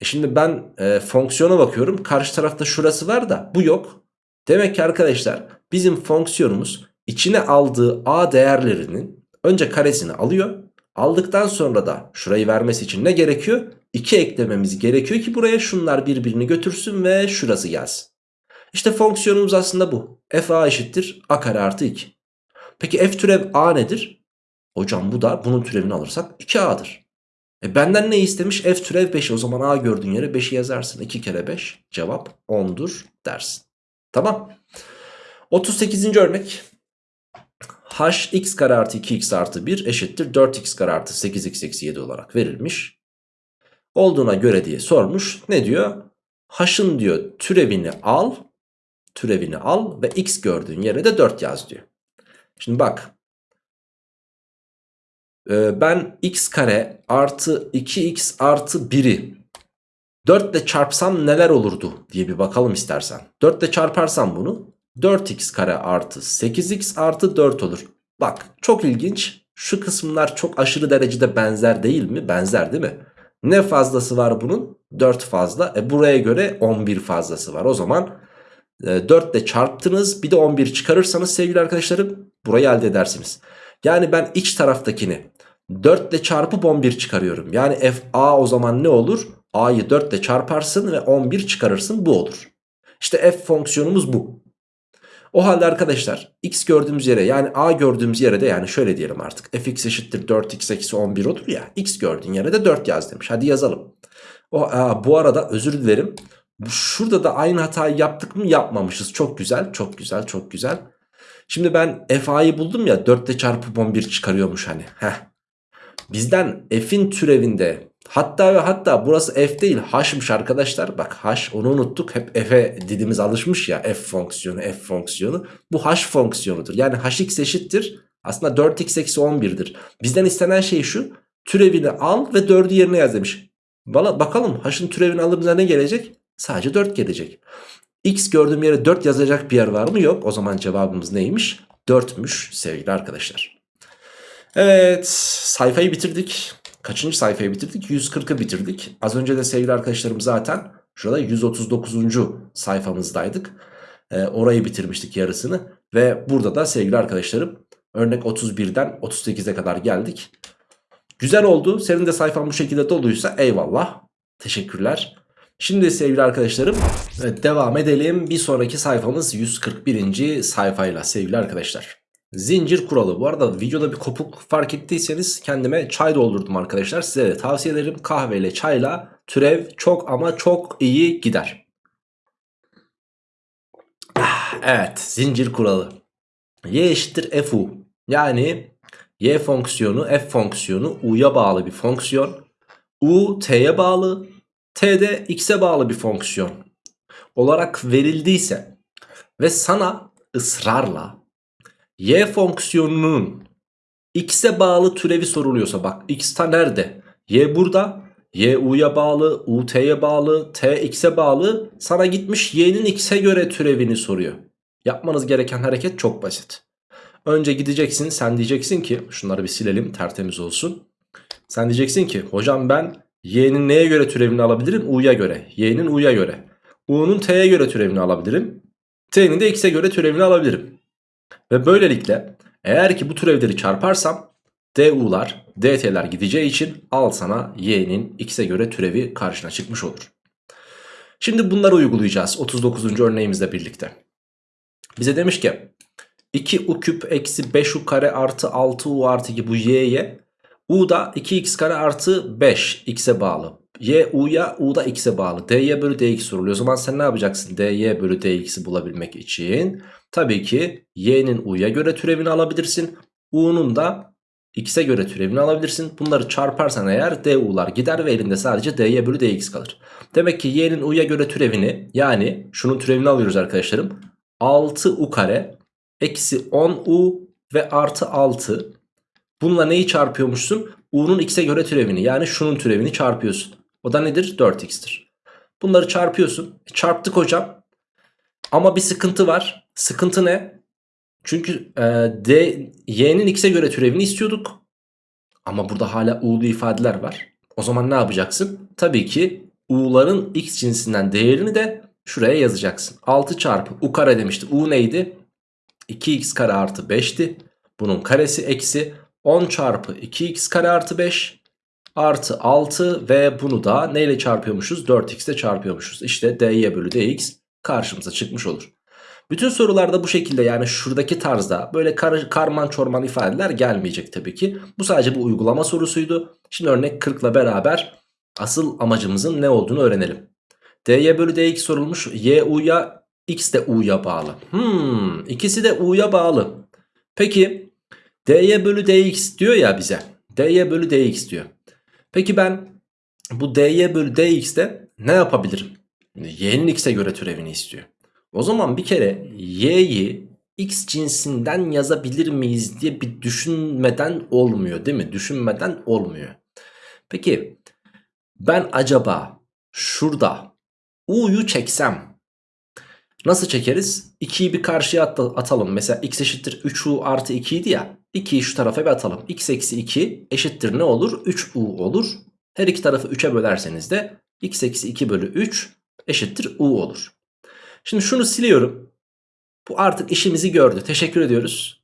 E şimdi ben e, fonksiyona bakıyorum. Karşı tarafta şurası var da bu yok. Demek ki arkadaşlar bizim fonksiyonumuz içine aldığı a değerlerinin önce karesini alıyor. Aldıktan sonra da şurayı vermesi için ne gerekiyor? 2 eklememiz gerekiyor ki buraya şunlar birbirini götürsün ve şurası gelsin. İşte fonksiyonumuz aslında bu. f a eşittir a kare artı 2. Peki f türev a nedir? Hocam bu da bunun türevini alırsak 2a'dır. E benden ne istemiş? F türev 5. O zaman a gördüğün yere 5'i yazarsın. 2 kere 5 cevap 10'dur dersin. Tamam. 38. örnek h x kare artı 2x artı 1 eşittir 4x kare artı 8x eksi 7 olarak verilmiş. Olduğuna göre diye sormuş. Ne diyor? h'ın diyor türevini al. Türevini al ve x gördüğün yere de 4 yaz diyor. Şimdi bak. Ee, ben x kare artı 2x artı 1'i 4 ile çarpsam neler olurdu diye bir bakalım istersen. 4 ile çarparsam bunu 4x kare artı 8x artı 4 olur. Bak çok ilginç. Şu kısımlar çok aşırı derecede benzer değil mi? Benzer değil mi? Ne fazlası var bunun? 4 fazla. E buraya göre 11 fazlası var. O zaman e, 4 ile çarptınız bir de 11 çıkarırsanız sevgili arkadaşlarım burayı elde edersiniz. Yani ben iç taraftakini 4 ile çarpıp 11 çıkarıyorum. Yani f a o zaman ne olur? a'yı 4 ile çarparsın ve 11 çıkarırsın bu olur. İşte f fonksiyonumuz bu. O halde arkadaşlar x gördüğümüz yere yani a gördüğümüz yere de yani şöyle diyelim artık fx eşittir 4x eksi 11 olur ya x gördüğün yere de 4 yaz demiş. Hadi yazalım. O, a, bu arada özür dilerim. Şurada da aynı hatayı yaptık mı yapmamışız. Çok güzel çok güzel çok güzel. Şimdi ben fa'yı buldum ya 4 ile çarpıp 11 çıkarıyormuş hani. Heh. Bizden f'in türevinde hatta ve hatta burası f değil h'mış arkadaşlar. Bak h onu unuttuk. Hep f'e dilimiz alışmış ya f fonksiyonu f fonksiyonu. Bu h fonksiyonudur. Yani hx eşittir. Aslında 4x eksi 11'dir. Bizden istenen şey şu. Türevini al ve 4'ü yerine yaz demiş. Valla bakalım h'ın türevini alınca ne gelecek? Sadece 4 gelecek. X gördüğüm yere 4 yazacak bir yer var mı? Yok. O zaman cevabımız neymiş? 4'müş sevgili arkadaşlar. Evet sayfayı bitirdik. Kaçıncı sayfayı bitirdik? 140'ı bitirdik. Az önce de sevgili arkadaşlarım zaten şurada 139. sayfamızdaydık. Ee, orayı bitirmiştik yarısını. Ve burada da sevgili arkadaşlarım örnek 31'den 38'e kadar geldik. Güzel oldu. Senin de sayfan bu şekilde doluysa eyvallah. Teşekkürler. Şimdi sevgili arkadaşlarım evet, devam edelim. Bir sonraki sayfamız 141. sayfayla sevgili arkadaşlar. Zincir kuralı. Bu arada videoda bir kopuk fark ettiyseniz kendime çay doldurdum arkadaşlar. Size de tavsiye ederim. Kahveyle çayla türev çok ama çok iyi gider. Ah, evet zincir kuralı. Y eşittir fu. Yani y fonksiyonu f fonksiyonu u'ya bağlı bir fonksiyon. u t'ye bağlı. t de x'e bağlı bir fonksiyon olarak verildiyse ve sana ısrarla y fonksiyonunun x'e bağlı türevi soruluyorsa bak x ta nerede? y burada. y u'ya bağlı, u t'ye bağlı, t x'e bağlı. Sana gitmiş y'nin x'e göre türevini soruyor. Yapmanız gereken hareket çok basit. Önce gideceksin sen diyeceksin ki şunları bir silelim tertemiz olsun. Sen diyeceksin ki hocam ben y'nin neye göre türevini alabilirim? u'ya göre. y'nin u'ya göre. u'nun t'ye göre türevini alabilirim. t'nin de x'e göre türevini alabilirim. Ve böylelikle eğer ki bu türevleri çarparsam du'lar dt'ler gideceği için al sana y'nin x'e göre türevi karşına çıkmış olur. Şimdi bunları uygulayacağız 39. örneğimizle birlikte. Bize demiş ki 2u küp eksi 5u kare artı 6u artı 2 bu y'ye u da 2x kare artı 5 x'e bağlı. y u'ya u da x'e bağlı. dy bölü dx soruluyor. O zaman sen ne yapacaksın dy bölü dx'i bulabilmek için? Tabii ki y'nin u'ya göre türevini alabilirsin. u'nun da x'e göre türevini alabilirsin. Bunları çarparsan eğer du'lar gider ve elinde sadece dy bölü dx kalır. Demek ki y'nin u'ya göre türevini yani şunun türevini alıyoruz arkadaşlarım. 6u kare eksi 10u ve artı 6. Bununla neyi çarpıyormuşsun? u'nun x'e göre türevini yani şunun türevini çarpıyorsun. O da nedir? 4x'tir. Bunları çarpıyorsun. E, çarptık hocam. Ama bir sıkıntı var. Sıkıntı ne? Çünkü e, d, y'nin x'e göre türevini istiyorduk. Ama burada hala u'lu ifadeler var. O zaman ne yapacaksın? Tabii ki u'ların x cinsinden değerini de şuraya yazacaksın. 6 çarpı u kare demişti. u neydi? 2x kare artı 5'ti. Bunun karesi eksi 10 çarpı 2x kare artı 5 artı 6 ve bunu da neyle çarpıyormuşuz? 4x ile çarpıyormuşuz. İşte dy bölü dx karşımıza çıkmış olur. Bütün sorularda bu şekilde yani şuradaki tarzda böyle kar, karman çorman ifadeler gelmeyecek tabii ki. Bu sadece bir uygulama sorusuydu. Şimdi örnek 40 ile beraber asıl amacımızın ne olduğunu öğrenelim. dy bölü dx sorulmuş. y u'ya x de u'ya bağlı. Hmm, ikisi de u'ya bağlı. Peki dy bölü dx diyor ya bize. dy bölü dx diyor. Peki ben bu dy bölü dx'te ne yapabilirim? y'nin x'e göre türevini istiyor. O zaman bir kere y'yi x cinsinden yazabilir miyiz diye bir düşünmeden olmuyor değil mi? Düşünmeden olmuyor. Peki ben acaba şurada u'yu çeksem nasıl çekeriz? 2'yi bir karşıya at atalım. Mesela x eşittir 3u artı 2 idi ya. 2'yi şu tarafa bir atalım. x eksi 2 eşittir ne olur? 3u olur. Her iki tarafı 3'e bölerseniz de x eksi 2 bölü 3 eşittir u olur. Şimdi şunu siliyorum. Bu artık işimizi gördü. Teşekkür ediyoruz.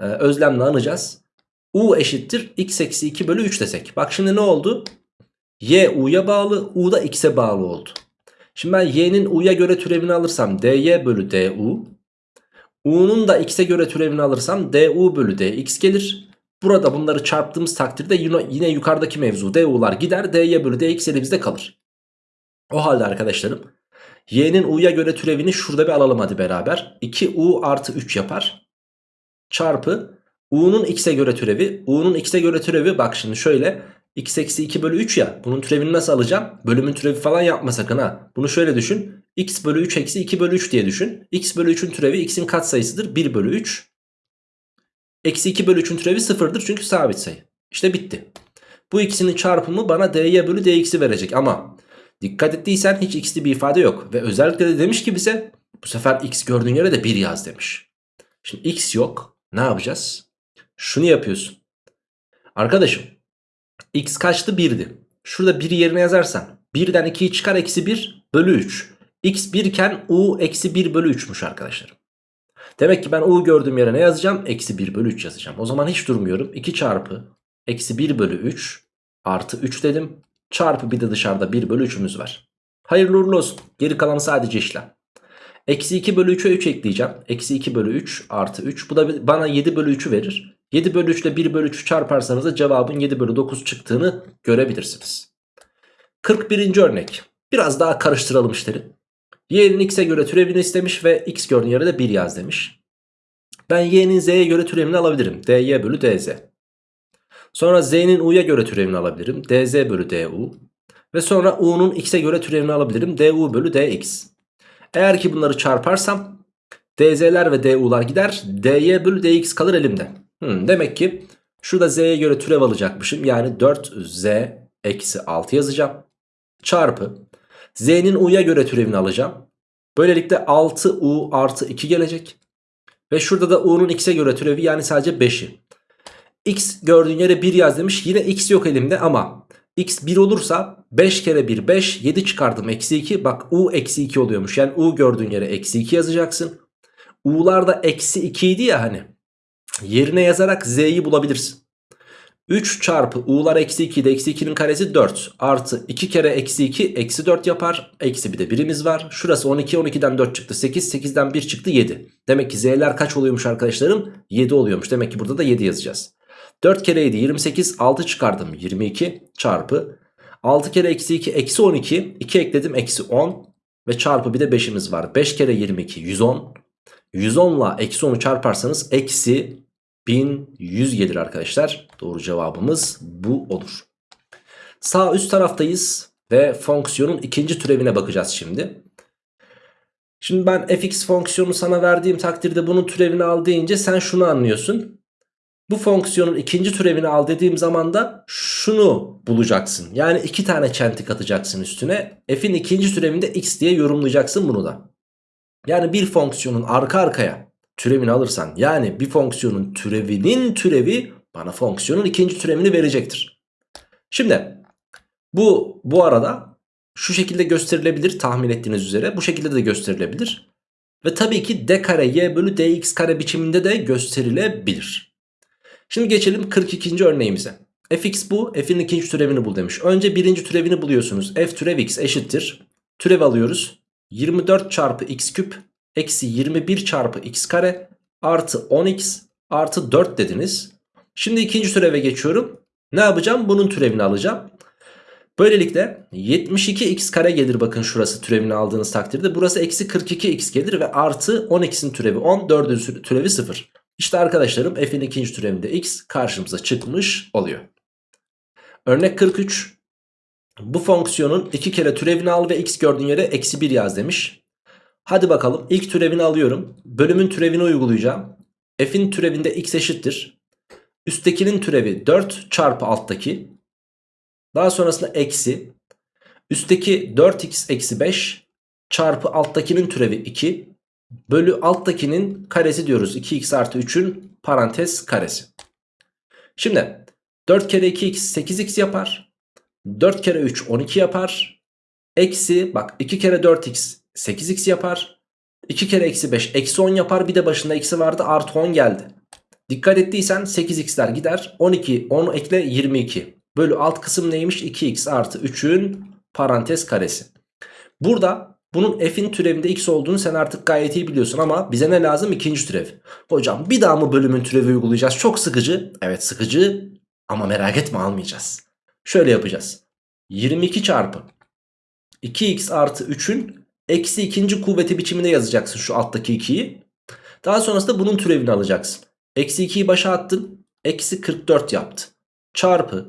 Ee, özlemle anacağız. U eşittir x eksi 2 bölü 3 desek. Bak şimdi ne oldu? Y u'ya bağlı, u da x'e bağlı oldu. Şimdi ben y'nin u'ya göre türevini alırsam dy bölü du. U'nun da x'e göre türevini alırsam du bölü dx gelir. Burada bunları çarptığımız takdirde yine, yukarıdaki mevzu du'lar gider. dy bölü dx elimizde kalır. O halde arkadaşlarım y'nin u'ya göre türevini şurada bir alalım hadi beraber. 2u artı 3 yapar. Çarpı u'nun x'e göre türevi. u'nun x'e göre türevi bak şimdi şöyle. X eksi 2 bölü 3 ya. Bunun türevini nasıl alacağım? Bölümün türevi falan yapma sakın ha. Bunu şöyle düşün. x bölü 3 eksi 2 bölü 3 diye düşün. x bölü 3'ün türevi x'in katsayısıdır. 1 bölü 3. Eksi 2 bölü 3'ün türevi sıfırdır çünkü sabit sayı. İşte bitti. Bu ikisinin çarpımı bana dy bölü dx'i verecek ama dikkat ettiysen hiç x'li bir ifade yok. Ve özellikle de demiş ki bize bu sefer x gördüğün yere de 1 yaz demiş. Şimdi x yok. Ne yapacağız? Şunu yapıyorsun. Arkadaşım x kaçtı 1'di. Şurada 1 yerine yazarsan 1'den 2'yi çıkar eksi 1 bölü 3. x 1 iken u eksi 1 bölü 3'müş arkadaşlarım. Demek ki ben u gördüğüm yere ne yazacağım? Eksi 1 bölü 3 yazacağım. O zaman hiç durmuyorum. 2 çarpı eksi 1 bölü 3 artı 3 dedim. Çarpı bir de dışarıda 1 bölü 3'ümüz var. Hayırlı uğurlu olsun. Geri kalan sadece işlem. Eksi 2 bölü 3'e 3 ekleyeceğim. Eksi 2 bölü 3 artı 3. Bu da bana 7 bölü 3'ü verir. 7 bölü 3 ile 1 bölü 3'ü çarparsanız da cevabın 7 bölü 9 çıktığını görebilirsiniz. 41. örnek. Biraz daha karıştıralım işleri. Y'nin x'e göre türevini istemiş ve x gördüğün yere de 1 yaz demiş. Ben y'nin z'ye göre türevini alabilirim. dy bölü dz. Sonra z'nin u'ya göre türevini alabilirim. dz bölü du. Ve sonra u'nun x'e göre türevini alabilirim. du bölü dx. Eğer ki bunları çarparsam dz'ler ve du'lar gider. dy bölü dx kalır elimde. Hmm, demek ki şurada z'ye göre türev alacakmışım. Yani 4z eksi 6 yazacağım. Çarpı z'nin u'ya göre türevini alacağım. Böylelikle 6u artı 2 gelecek. Ve şurada da u'nun x'e göre türevi yani sadece 5'i. x gördüğün yere 1 yaz demiş. Yine x yok elimde ama x 1 olursa 5 kere 1 5 7 çıkardım eksi 2. Bak u eksi 2 oluyormuş. Yani u gördüğün yere eksi 2 yazacaksın. u'lar da eksi 2 idi ya hani. Yerine yazarak z'yi bulabilirsin. 3 çarpı u'lar eksi 2 de eksi 2'nin karesi 4 artı 2 kere eksi 2 eksi 4 yapar. Eksi bir de birimiz var. Şurası 12 12'den 4 çıktı 8 8'den 1 çıktı 7. Demek ki z'ler kaç oluyormuş arkadaşlarım? 7 oluyormuş. Demek ki burada da 7 yazacağız. 4 kere 7 28 6 çıkardım 22 çarpı 6 kere eksi 2 eksi 12 2 ekledim eksi 10 ve çarpı bir de 5'imiz var. 5 kere 22 110 110 ile eksi 10'u çarparsanız eksi 1100 gelir arkadaşlar. Doğru cevabımız bu olur. Sağ üst taraftayız ve fonksiyonun ikinci türevine bakacağız şimdi. Şimdi ben fx fonksiyonu sana verdiğim takdirde bunun türevini al deyince sen şunu anlıyorsun. Bu fonksiyonun ikinci türevini al dediğim zaman da şunu bulacaksın. Yani iki tane çentik atacaksın üstüne. F'in ikinci türevinde x diye yorumlayacaksın bunu da. Yani bir fonksiyonun arka arkaya türevini alırsan yani bir fonksiyonun türevinin türevi bana fonksiyonun ikinci türevini verecektir. Şimdi bu bu arada şu şekilde gösterilebilir tahmin ettiğiniz üzere bu şekilde de gösterilebilir. Ve tabii ki d kare y bölü dx kare biçiminde de gösterilebilir. Şimdi geçelim 42. örneğimize. fx bu f'in ikinci türevini bul demiş. Önce birinci türevini buluyorsunuz. f türev x eşittir. Türev alıyoruz. 24 çarpı x küp eksi 21 çarpı x kare artı 10x artı 4 dediniz. Şimdi ikinci türeve geçiyorum. Ne yapacağım? Bunun türevini alacağım. Böylelikle 72x kare gelir bakın şurası türevini aldığınız takdirde. Burası eksi 42x gelir ve artı 10x'in türevi 10 4'ün türevi 0. İşte arkadaşlarım f'in ikinci türevinde x karşımıza çıkmış oluyor. Örnek 43. Bu fonksiyonun iki kere türevini al ve x gördüğün yere eksi 1 yaz demiş. Hadi bakalım ilk türevini alıyorum. Bölümün türevini uygulayacağım. F'in türevinde x eşittir. Üsttekinin türevi 4 çarpı alttaki. Daha sonrasında eksi. Üstteki 4x eksi 5 çarpı alttakinin türevi 2. Bölü alttakinin karesi diyoruz. 2x artı 3'ün parantez karesi. Şimdi 4 kere 2x 8x yapar. 4 kere 3 12 yapar. Eksi bak 2 kere 4x 8x yapar. 2 kere eksi 5 eksi 10 yapar. Bir de başında eksi vardı artı 10 geldi. Dikkat ettiysen 8x'ler gider. 12 10 ekle 22. Bölü alt kısım neymiş? 2x artı 3'ün parantez karesi. Burada bunun f'in türevinde x olduğunu sen artık gayet iyi biliyorsun ama bize ne lazım? İkinci türev. Hocam bir daha mı bölümün türevi uygulayacağız? Çok sıkıcı. Evet sıkıcı ama merak etme almayacağız. Şöyle yapacağız. 22 çarpı 2x artı 3'ün eksi ikinci kuvveti biçiminde yazacaksın şu alttaki 2'yi. Daha sonrasında bunun türevini alacaksın. Eksi 2'yi başa attın. Eksi 44 yaptı. Çarpı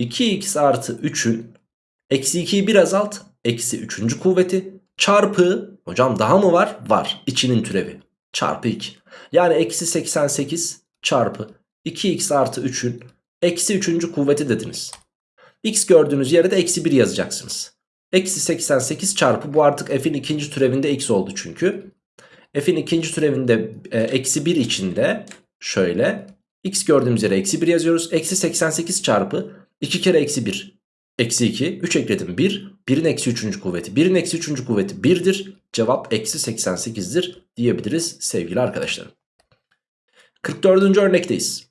2x artı 3'ün eksi 2'yi bir azalt. Eksi 3. kuvveti. Çarpı hocam daha mı var? Var. İçinin türevi. Çarpı 2. Yani eksi 88 çarpı 2x artı 3'ün eksi 3. kuvveti dediniz. X gördüğünüz yere de eksi 1 yazacaksınız. Eksi 88 çarpı bu artık f'in ikinci türevinde x oldu çünkü. F'in ikinci türevinde e, eksi 1 içinde şöyle x gördüğümüz yere eksi 1 yazıyoruz. Eksi 88 çarpı 2 kere eksi 1 eksi 2 3 ekledim 1 1'in eksi 3. kuvveti 1'in eksi 3. kuvveti 1'dir. Cevap eksi 88'dir diyebiliriz sevgili arkadaşlarım. 44. örnekteyiz.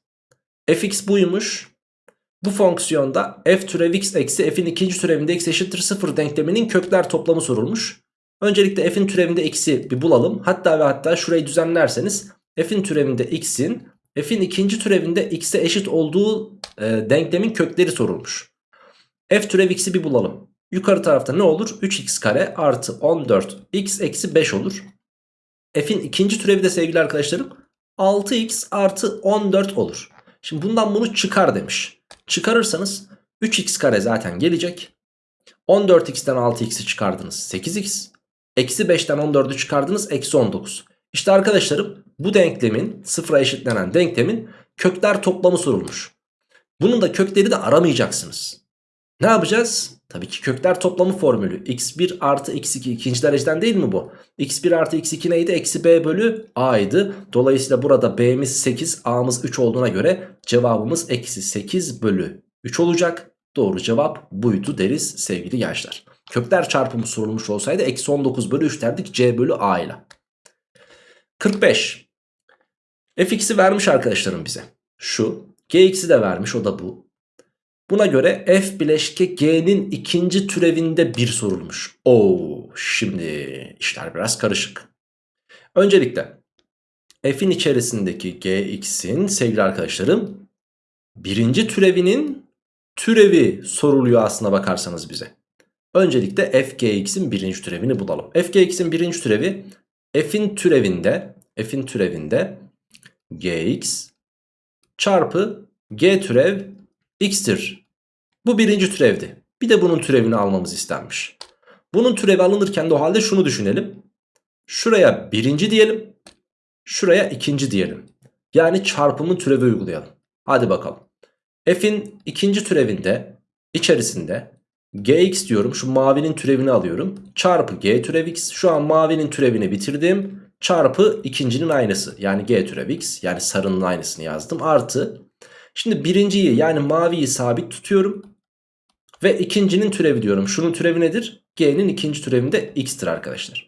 fx buymuş. Bu fonksiyonda f türev x eksi f'in ikinci türevinde x eşittir 0 denkleminin kökler toplamı sorulmuş. Öncelikle f'in türevinde x'i bir bulalım. Hatta ve hatta şurayı düzenlerseniz f'in türevinde x'in f'in ikinci türevinde x'e eşit olduğu e, denklemin kökleri sorulmuş. f türev x'i bir bulalım. Yukarı tarafta ne olur? 3x kare artı 14x eksi 5 olur. f'in ikinci türevi de sevgili arkadaşlarım 6x artı 14 olur. Şimdi bundan bunu çıkar demiş. Çıkarırsanız 3x kare zaten gelecek. 14x'ten 6x'i çıkardınız 8x. Eksi 5'ten 14'ü çıkardınız eksi 19. İşte arkadaşlarım bu denklemin sıfıra eşitlenen denklemin kökler toplamı sorulmuş. Bunun da kökleri de aramayacaksınız. Ne yapacağız? Tabii ki kökler toplamı formülü. x1 artı x2 ikinci dereceden değil mi bu? x1 artı x2 neydi? Eksi b bölü a'ydı. Dolayısıyla burada b'miz 8 a'mız 3 olduğuna göre cevabımız eksi 8 bölü 3 olacak. Doğru cevap buydu deriz sevgili gençler. Kökler çarpımı sorulmuş olsaydı eksi 19 bölü 3 derdik c bölü a ile. 45. fx'i vermiş arkadaşlarım bize. Şu. gx'i de vermiş o da bu. Buna göre f bileşke g'nin ikinci türevinde bir sorulmuş. Oo, şimdi işler biraz karışık. Öncelikle f'in içerisindeki gx'in sevgili arkadaşlarım birinci türevinin türevi soruluyor aslına bakarsanız bize. Öncelikle f gx'in birinci türevini bulalım. f gx'in birinci türevi f'in türevinde f'in türevinde gx çarpı g türev x'tir. Bu birinci türevdi. Bir de bunun türevini almamız istenmiş. Bunun türevi alınırken de o halde şunu düşünelim. Şuraya birinci diyelim. Şuraya ikinci diyelim. Yani çarpımın türevi uygulayalım. Hadi bakalım. F'in ikinci türevinde içerisinde gx diyorum. Şu mavinin türevini alıyorum. Çarpı g türev x. Şu an mavinin türevini bitirdim. Çarpı ikincinin aynısı. Yani g türev x. Yani sarının aynısını yazdım. Artı Şimdi birinciyi yani maviyi sabit tutuyorum. Ve ikincinin türevi diyorum. Şunun türevi nedir? G'nin ikinci türevinde x'tir arkadaşlar.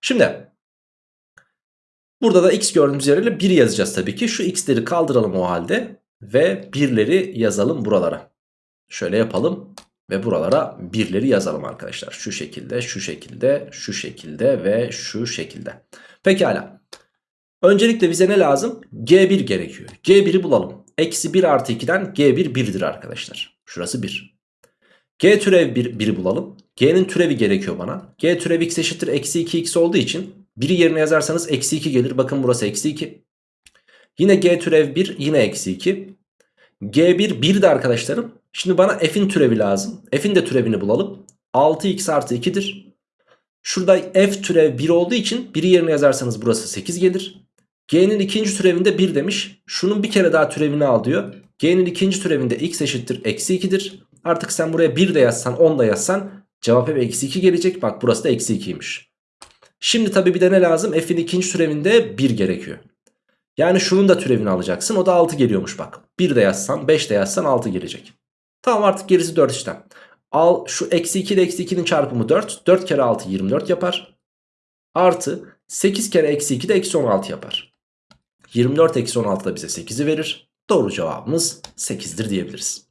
Şimdi burada da x gördüğümüz yerine 1 yazacağız tabii ki. Şu x'leri kaldıralım o halde. Ve 1'leri yazalım buralara. Şöyle yapalım. Ve buralara 1'leri yazalım arkadaşlar. Şu şekilde, şu şekilde, şu şekilde ve şu şekilde. Pekala. Öncelikle bize ne lazım? G1 gerekiyor. G1'i bulalım. Eksi 1 artı 2'den G1 1'dir arkadaşlar. Şurası 1. G türev 1, 1'i bulalım. G'nin türevi gerekiyor bana. G türev x eşittir eksi 2x olduğu için 1'i yerine yazarsanız eksi 2 gelir. Bakın burası eksi 2. Yine G türev 1 yine eksi 2. G1 1 de arkadaşlarım. Şimdi bana f'in türevi lazım. F'in de türevini bulalım. 6x artı 2'dir. Şurada f türev 1 olduğu için 1'i yerine yazarsanız burası 8 gelir. G'nin ikinci türevinde 1 demiş. Şunun bir kere daha türevini al diyor. G'nin ikinci türevinde x eşittir eksi 2'dir. Artık sen buraya 1 de yazsan 10 da yazsan cevap hep eksi 2 gelecek. Bak burası da eksi 2'ymiş. Şimdi tabi bir de ne lazım? F'in ikinci türevinde 1 gerekiyor. Yani şunun da türevini alacaksın. O da 6 geliyormuş bak. 1 de yazsan 5 de yazsan 6 gelecek. Tamam artık gerisi 4 işlem. Al şu eksi 2 ile eksi 2'nin çarpımı 4. 4 kere 6 24 yapar. Artı 8 kere eksi 2 de eksi 16 yapar. 24 eksi 16 da bize 8'i verir. Doğru cevabımız 8'dir diyebiliriz.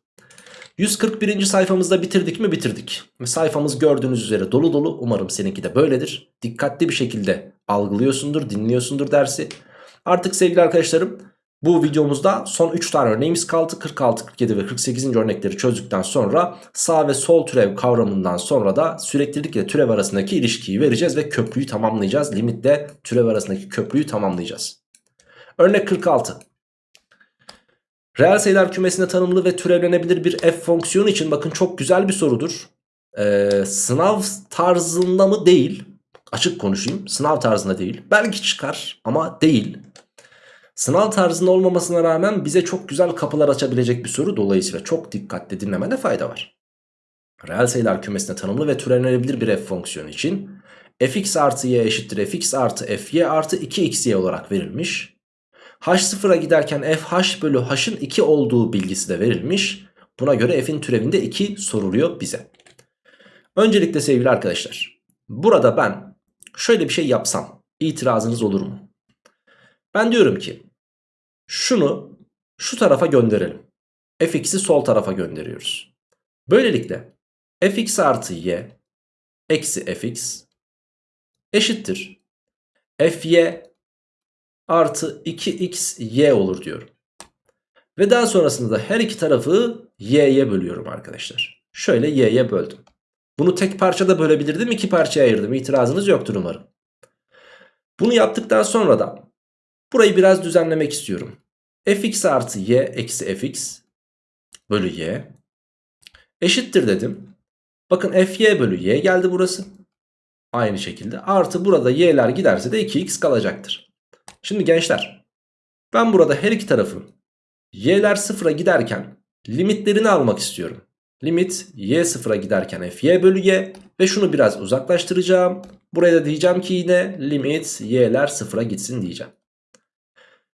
141. sayfamızda bitirdik mi bitirdik. Sayfamız gördüğünüz üzere dolu dolu. Umarım seninki de böyledir. Dikkatli bir şekilde algılıyorsundur, dinliyorsundur dersi. Artık sevgili arkadaşlarım bu videomuzda son 3 tane örneğimiz kaldı. 46, 47 ve 48. örnekleri çözdükten sonra sağ ve sol türev kavramından sonra da süreklilik ile türev arasındaki ilişkiyi vereceğiz ve köprüyü tamamlayacağız. Limitle türev arasındaki köprüyü tamamlayacağız. Örnek 46. Reel sayılar kümesine tanımlı ve türevlenebilir bir f fonksiyonu için bakın çok güzel bir sorudur. Ee, sınav tarzında mı değil. Açık konuşayım. Sınav tarzında değil. Belki çıkar ama değil. Sınav tarzında olmamasına rağmen bize çok güzel kapılar açabilecek bir soru. Dolayısıyla çok dikkatli dinlemede fayda var. Reel sayılar kümesine tanımlı ve türevlenebilir bir f fonksiyonu için fx artı y eşittir fx artı fy artı 2xy olarak verilmiş. H sıfıra giderken fh bölü h'ın 2 olduğu bilgisi de verilmiş. Buna göre f'in türevinde 2 soruluyor bize. Öncelikle sevgili arkadaşlar burada ben şöyle bir şey yapsam itirazınız olur mu? Ben diyorum ki şunu şu tarafa gönderelim. fx'i sol tarafa gönderiyoruz. Böylelikle fx artı y eksi fx eşittir. fy artı 2xy olur diyorum. Ve daha sonrasında da her iki tarafı y'ye bölüyorum arkadaşlar. Şöyle y'ye böldüm. Bunu tek parçada bölebilirdim iki parçaya ayırdım. İtirazınız yoktur umarım. Bunu yaptıktan sonra da burayı biraz düzenlemek istiyorum. fx artı y eksi fx bölü y eşittir dedim. Bakın fy bölü y geldi burası. Aynı şekilde artı burada y'ler giderse de 2x kalacaktır. Şimdi gençler ben burada her iki tarafı y'ler sıfıra giderken limitlerini almak istiyorum. Limit y sıfıra giderken fy bölü y ve şunu biraz uzaklaştıracağım. Buraya da diyeceğim ki yine limit y'ler sıfıra gitsin diyeceğim.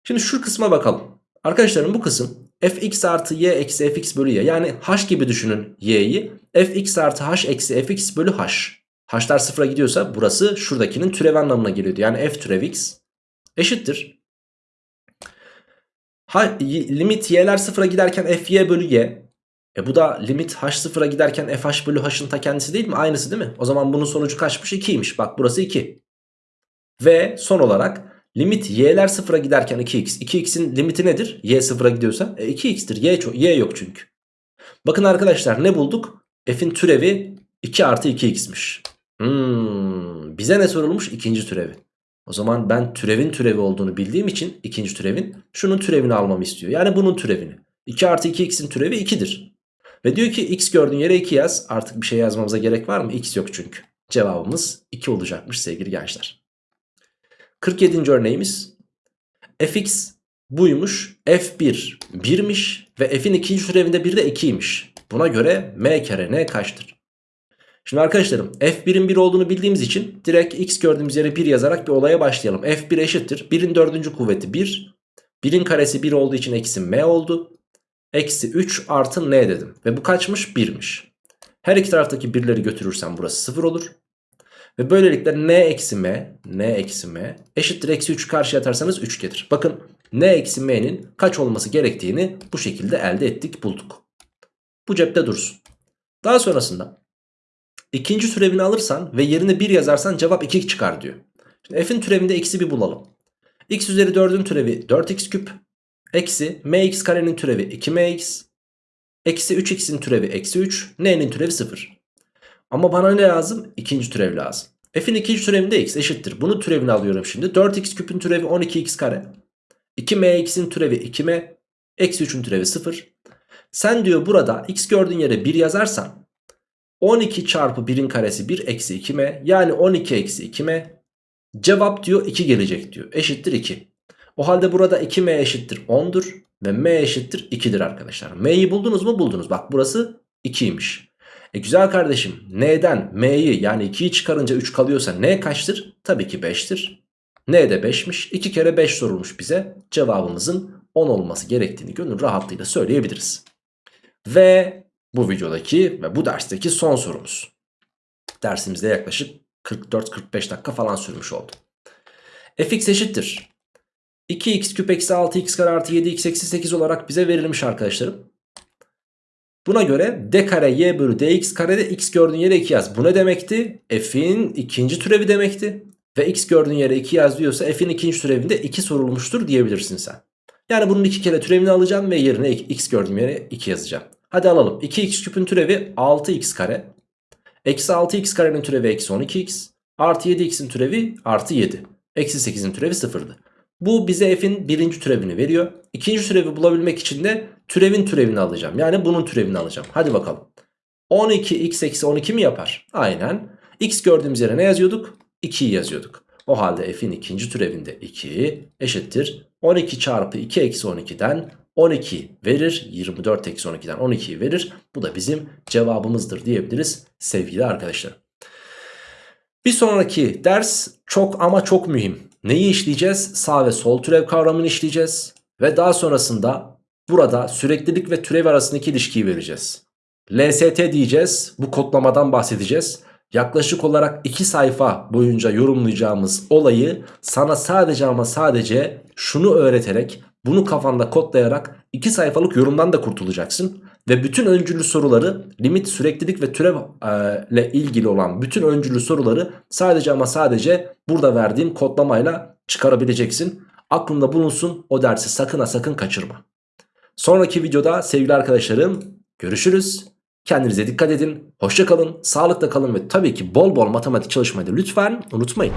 Şimdi şu kısma bakalım. Arkadaşlarım bu kısım fx artı y eksi fx bölü y yani h gibi düşünün y'yi. fx artı h eksi fx bölü h. h'lar sıfıra gidiyorsa burası şuradakinin türevi anlamına geliyordu. Yani f türev x eşittir. Ha, limit y'ler sıfıra giderken fy bölü y. E bu da limit h sıfıra giderken fh bölü h'ın ta kendisi değil mi? Aynısı değil mi? O zaman bunun sonucu kaçmış? 2'ymiş. Bak burası 2. Ve son olarak limit y'ler sıfıra giderken 2x. 2x'in limiti nedir? y sıfıra gidiyorsa. E 2x'tir. Y, y yok çünkü. Bakın arkadaşlar ne bulduk? f'in türevi 2 artı 2x'miş. Hmm, bize ne sorulmuş? İkinci türevi. O zaman ben türevin türevi olduğunu bildiğim için ikinci türevin şunun türevini almamı istiyor. Yani bunun türevini. 2 artı 2x'in türevi 2'dir. Ve diyor ki x gördüğün yere 2 yaz. Artık bir şey yazmamıza gerek var mı? x yok çünkü. Cevabımız 2 olacakmış sevgili gençler. 47. örneğimiz. fx buymuş. f1 1'miş ve f'in ikinci türevinde bir de 2'ymiş. Buna göre m kere n kaçtır? Şimdi arkadaşlarım f1'in 1 olduğunu bildiğimiz için direkt x gördüğümüz yere 1 yazarak bir olaya başlayalım. f1 eşittir. 1'in dördüncü kuvveti 1. 1'in karesi 1 olduğu için eksi m oldu. Eksi 3 artı n dedim. Ve bu kaçmış? 1'miş. Her iki taraftaki birleri götürürsem burası 0 olur. Ve böylelikle n eksi m, n eksi m eşittir eksi 3 karşıya atarsanız 3 gelir. Bakın n eksi m'nin kaç olması gerektiğini bu şekilde elde ettik bulduk. Bu cepte dursun. Daha sonrasında ikinci türevini alırsan ve yerine 1 yazarsan cevap 2 çıkar diyor. Şimdi f'in türevinde eksi 1 bulalım. x üzeri 4'ün türevi 4x küp. Eksi mx karenin türevi 2mx. Eksi 3x'in türevi eksi 3. N'nin türevi 0. Ama bana ne lazım? İkinci türev lazım. F'in ikinci türevinde x eşittir. Bunu türevini alıyorum şimdi. 4x küpün türevi 12x kare. 2mx'in türevi 2m. Eksi 3'ün türevi 0. Sen diyor burada x gördüğün yere 1 yazarsan 12 çarpı 1'in karesi 1 eksi 2m yani 12 eksi 2m cevap diyor 2 gelecek diyor eşittir 2. O halde burada 2m eşittir 10'dur ve m eşittir 2'dir arkadaşlar. M'yi buldunuz mu buldunuz bak burası 2'ymiş. E güzel kardeşim n'den m'yi yani 2'yi çıkarınca 3 kalıyorsa n kaçtır? Tabii ki 5'tir. n de 5'miş 2 kere 5 sorulmuş bize cevabımızın 10 olması gerektiğini gönül rahatlığıyla söyleyebiliriz. Ve bu videodaki ve bu dersteki son sorumuz. Dersimizde yaklaşık 44-45 dakika falan sürmüş oldu. fx eşittir. 2x küp eksi 6x kare artı 7x eksi 8 olarak bize verilmiş arkadaşlarım. Buna göre d kare y bölü dx karede x gördüğün yere 2 yaz. Bu ne demekti? F'in ikinci türevi demekti. Ve x gördüğün yere 2 yaz diyorsa f'in ikinci türevinde 2 sorulmuştur diyebilirsin sen. Yani bunun iki kere türevini alacağım ve yerine x gördüğüm yere 2 yazacağım. Hadi alalım. 2x küpün türevi 6x kare. Eksi 6x karenin türevi eksi 12x. Artı 7x'in türevi artı 7. Eksi 8'in türevi sıfırdı. Bu bize f'in birinci türevini veriyor. İkinci türevi bulabilmek için de türevin türevini alacağım. Yani bunun türevini alacağım. Hadi bakalım. 12x eksi 12 mi yapar? Aynen. x gördüğümüz yere ne yazıyorduk? 2'yi yazıyorduk. O halde f'in ikinci türevinde 2 eşittir. 12 çarpı 2 eksi 12'den 12 verir. 24 eksi 12'den 12'yi verir. Bu da bizim cevabımızdır diyebiliriz sevgili arkadaşlar. Bir sonraki ders çok ama çok mühim. Neyi işleyeceğiz? Sağ ve sol türev kavramını işleyeceğiz. Ve daha sonrasında burada süreklilik ve türev arasındaki ilişkiyi vereceğiz. LST diyeceğiz. Bu kodlamadan bahsedeceğiz. Yaklaşık olarak 2 sayfa boyunca yorumlayacağımız olayı sana sadece ama sadece şunu öğreterek bunu kafanda kodlayarak 2 sayfalık yorumdan da kurtulacaksın. Ve bütün öncüllü soruları limit süreklilik ve türev e, ile ilgili olan bütün öncüllü soruları sadece ama sadece burada verdiğim kodlamayla çıkarabileceksin. Aklında bulunsun o dersi sakın ha sakın kaçırma. Sonraki videoda sevgili arkadaşlarım görüşürüz. Kendinize dikkat edin. Hoşça kalın, sağlıkla kalın ve tabii ki bol bol matematik çalışmayı da lütfen unutmayın.